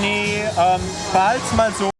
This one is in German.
Nee, ähm, behalt's mal so.